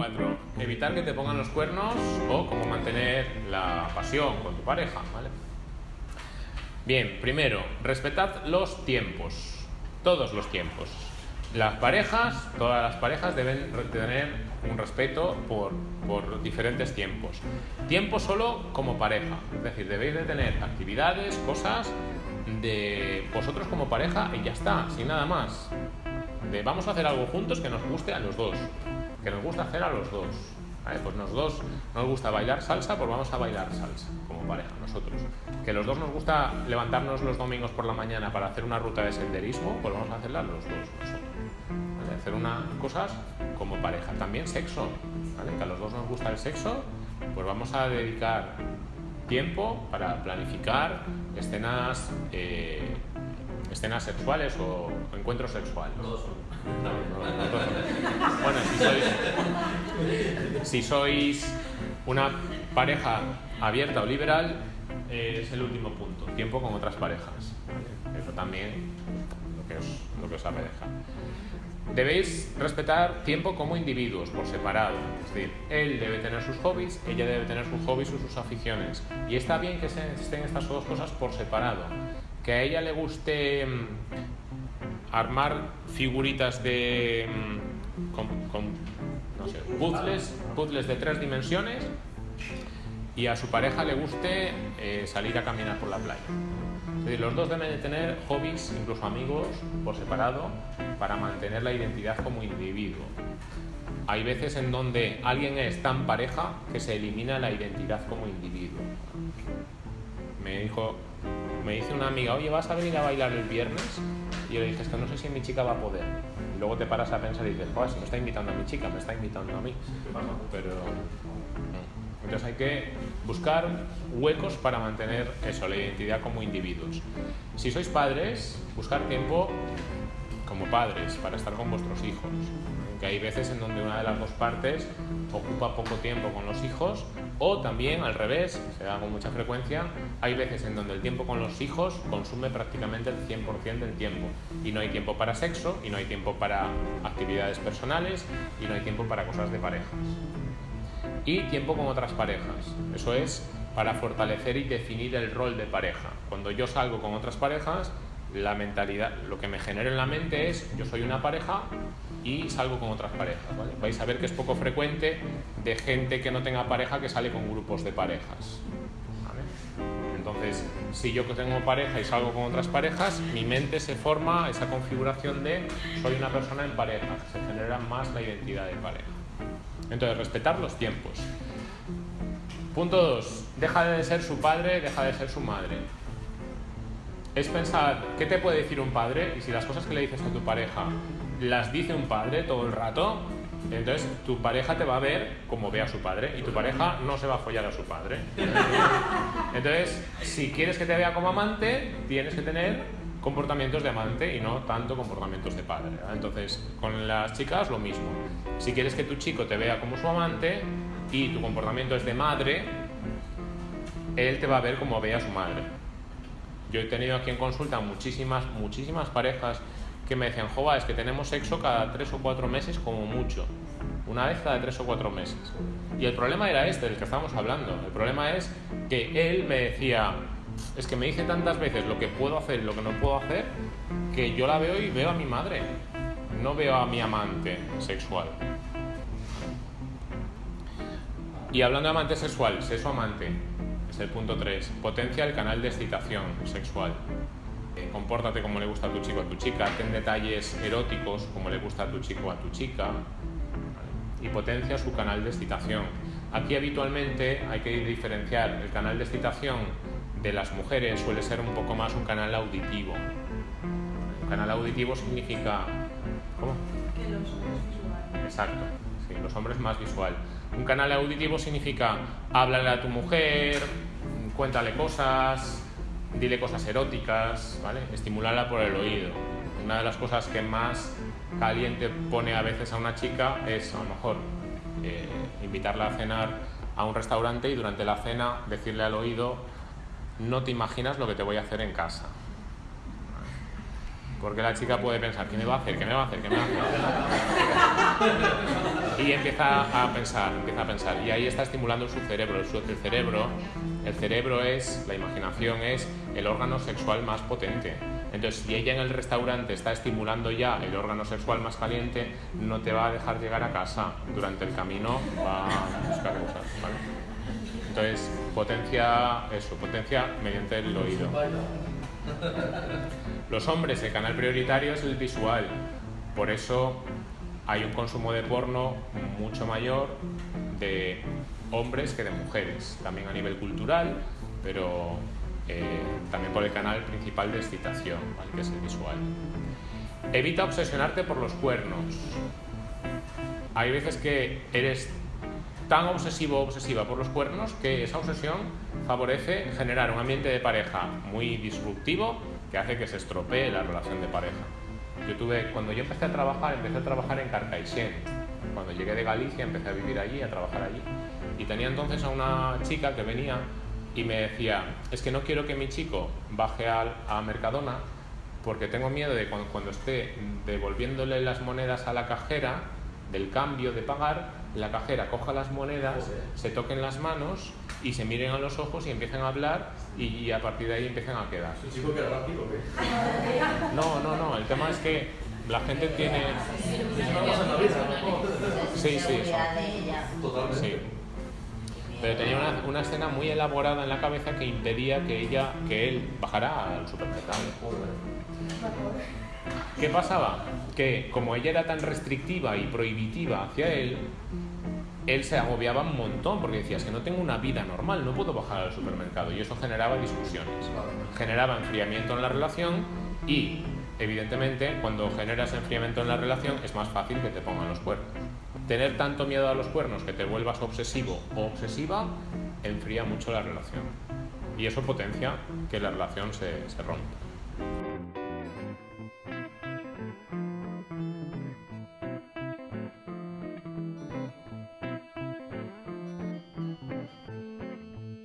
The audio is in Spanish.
4. Evitar que te pongan los cuernos o cómo mantener la pasión con tu pareja, ¿vale? Bien, primero, respetad los tiempos, todos los tiempos. Las parejas, todas las parejas deben tener un respeto por, por diferentes tiempos. Tiempo solo como pareja, es decir, debéis de tener actividades, cosas de vosotros como pareja y ya está, sin nada más. De vamos a hacer algo juntos que nos guste a los dos, que nos gusta hacer a los dos. Pues los dos nos gusta bailar salsa, pues vamos a bailar salsa como pareja, nosotros. Que los dos nos gusta levantarnos los domingos por la mañana para hacer una ruta de senderismo, pues vamos a hacerla los dos Hacer unas cosas como pareja. También sexo, que a los dos nos gusta el sexo, pues vamos a dedicar tiempo para planificar escenas, eh, escenas sexuales o encuentros sexuales. Bueno, si sois, una pareja abierta o liberal, es el último punto, tiempo con otras parejas. Eso también lo que os, lo que os apareja. Debéis respetar tiempo como individuos, por separado. Es decir, él debe tener sus hobbies, ella debe tener sus hobbies o sus aficiones. Y está bien que estén estas dos cosas por separado. Que a ella le guste mm, armar figuritas de. Mm, con, no sé, puzzles, de tres dimensiones y a su pareja le guste eh, salir a caminar por la playa. Los dos deben de tener hobbies, incluso amigos, por separado, para mantener la identidad como individuo. Hay veces en donde alguien es tan pareja que se elimina la identidad como individuo. Me dijo, me dice una amiga, oye, ¿vas a venir a bailar el viernes? Y yo le dije, es que no sé si mi chica va a poder. Y luego te paras a pensar y dices, joder, si me está invitando a mi chica, me está invitando a mí. Pero entonces hay que buscar huecos para mantener eso, la identidad como individuos. Si sois padres, buscar tiempo como padres para estar con vuestros hijos. Que hay veces en donde una de las dos partes ocupa poco tiempo con los hijos o también al revés, se da con mucha frecuencia, hay veces en donde el tiempo con los hijos consume prácticamente el 100% del tiempo y no hay tiempo para sexo y no hay tiempo para actividades personales y no hay tiempo para cosas de parejas y tiempo con otras parejas. Eso es para fortalecer y definir el rol de pareja. Cuando yo salgo con otras parejas, la mentalidad, lo que me genera en la mente es yo soy una pareja y salgo con otras parejas. Vais a ver que es poco frecuente de gente que no tenga pareja que sale con grupos de parejas. Entonces, si yo tengo pareja y salgo con otras parejas, mi mente se forma esa configuración de soy una persona en pareja, se genera más la identidad de pareja. Entonces, respetar los tiempos. Punto 2. Deja de ser su padre, deja de ser su madre. Es pensar, ¿qué te puede decir un padre? Y si las cosas que le dices a tu pareja las dice un padre todo el rato, entonces tu pareja te va a ver como ve a su padre y tu pareja no se va a follar a su padre. Entonces, si quieres que te vea como amante, tienes que tener comportamientos de amante y no tanto comportamientos de padre. Entonces, con las chicas lo mismo. Si quieres que tu chico te vea como su amante y tu comportamiento es de madre, él te va a ver como ve a su madre. Yo he tenido aquí en consulta muchísimas, muchísimas parejas que me decían, jova, es que tenemos sexo cada tres o cuatro meses como mucho. Una vez cada tres o cuatro meses. Y el problema era este, del que estábamos hablando. El problema es que él me decía, es que me dice tantas veces lo que puedo hacer y lo que no puedo hacer, que yo la veo y veo a mi madre, no veo a mi amante sexual. Y hablando de amante sexual, sexo amante, es el punto 3. Potencia el canal de excitación sexual. Eh, compórtate como le gusta a tu chico a tu chica, ten detalles eróticos como le gusta a tu chico a tu chica. Y potencia su canal de excitación. Aquí habitualmente hay que diferenciar el canal de excitación de las mujeres suele ser un poco más un canal auditivo. Un canal auditivo significa... ¿Cómo? Que los hombres visual. Exacto, sí, los hombres más visual. Un canal auditivo significa háblale a tu mujer, cuéntale cosas, dile cosas eróticas, ¿vale? Estimularla por el oído. Una de las cosas que más caliente pone a veces a una chica es a lo mejor eh, invitarla a cenar a un restaurante y durante la cena decirle al oído no te imaginas lo que te voy a hacer en casa. Porque la chica puede pensar, ¿qué me va a hacer? ¿Qué me va a hacer? ¿Qué me va a hacer? Y empieza a pensar, empieza a pensar. Y ahí está estimulando su cerebro. El cerebro, el cerebro es, la imaginación es el órgano sexual más potente. Entonces, si ella en el restaurante está estimulando ya el órgano sexual más caliente, no te va a dejar llegar a casa. Durante el camino va a buscar cosas, ¿vale? Entonces, potencia eso, potencia mediante el oído. Los hombres, el canal prioritario es el visual. Por eso hay un consumo de porno mucho mayor de hombres que de mujeres. También a nivel cultural, pero eh, también por el canal principal de excitación, ¿vale? que es el visual. Evita obsesionarte por los cuernos. Hay veces que eres tan obsesivo o obsesiva por los cuernos que esa obsesión favorece generar un ambiente de pareja muy disruptivo que hace que se estropee la relación de pareja. Yo tuve, cuando yo empecé a trabajar, empecé a trabajar en Carcaixent. Cuando llegué de Galicia empecé a vivir allí, a trabajar allí. Y tenía entonces a una chica que venía y me decía, es que no quiero que mi chico baje al- a Mercadona porque tengo miedo de cuando, cuando esté devolviéndole las monedas a la cajera del cambio de pagar, la cajera coja las monedas, se toquen las manos y se miren a los ojos y empiecen a hablar y, a partir de ahí empiecen a quedar. ¿Es un chico que era rápido o qué? No, no, no, el tema es que la gente tiene... Sí, sí, eso. Totalmente. Sí. Pero tenía una, escena muy elaborada en la cabeza que impedía que ella, que él bajara al supermercado. ¿Qué pasaba? Que como ella era tan restrictiva y prohibitiva hacia él, él se agobiaba un montón porque decía, que no tengo una vida normal, no puedo bajar al supermercado. Y eso generaba discusiones. Generaba enfriamiento en la relación y, evidentemente, cuando generas enfriamiento en la relación es más fácil que te pongan los cuernos. Tener tanto miedo a los cuernos que te vuelvas obsesivo o obsesiva enfría mucho la relación. Y eso potencia que la relación se, se rompa.